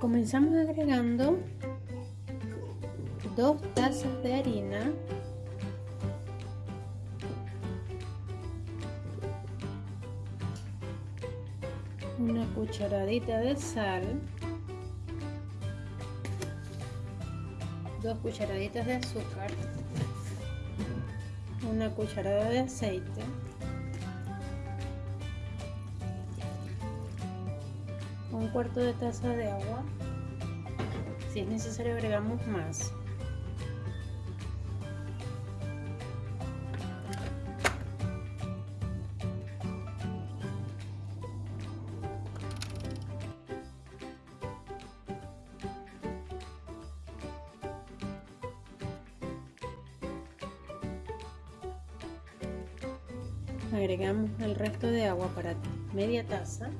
Comenzamos agregando dos tazas de harina. Una cucharadita de sal. Dos cucharaditas de azúcar. Una cucharada de aceite un cuarto de taza de agua. Si es necesario agregamos más. Agregamos el resto de agua para media taza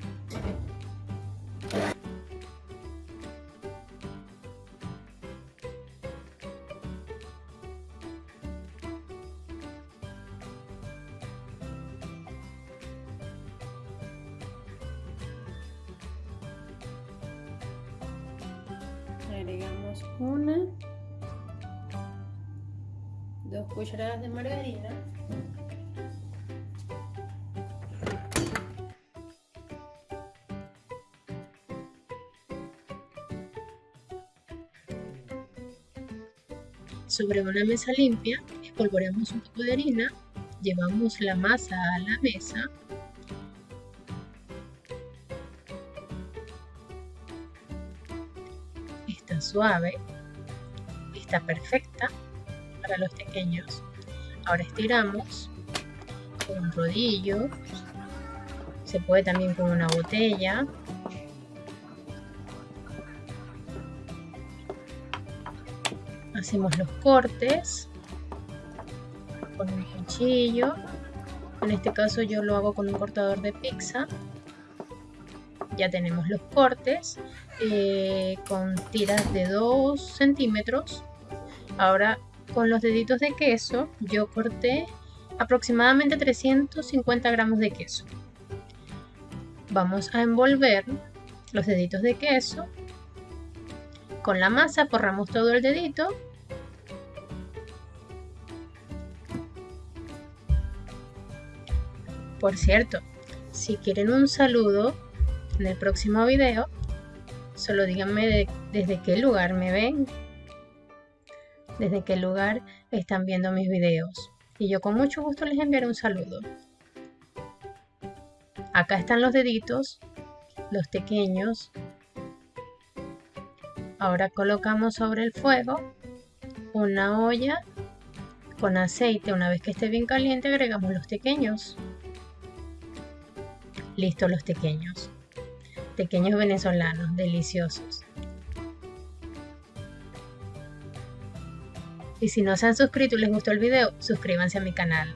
agregamos una. Dos cucharadas de margarina Sobre una mesa limpia, espolvoreamos un poco de harina, llevamos la masa a la mesa. Está suave, está perfecta para los pequeños. Ahora estiramos con un rodillo, se puede también con una botella hacemos los cortes con un cuchillo. En este caso yo lo hago con un cortador de pizza. Ya tenemos los cortes eh, con tiras de 2 centímetros. Ahora con los deditos de queso yo corté aproximadamente 350 gramos de queso. Vamos a envolver los deditos de queso. Con la masa forramos todo el dedito Por cierto, si quieren un saludo en el próximo video, solo díganme desde qué lugar me ven, desde qué lugar están viendo mis videos. Y yo con mucho gusto les enviaré un saludo. Acá están los deditos, los pequeños. Ahora colocamos sobre el fuego una olla con aceite. Una vez que esté bien caliente agregamos los pequeños. Listo los pequeños. Pequeños venezolanos, deliciosos. Y si no se han suscrito y les gustó el video, suscríbanse a mi canal.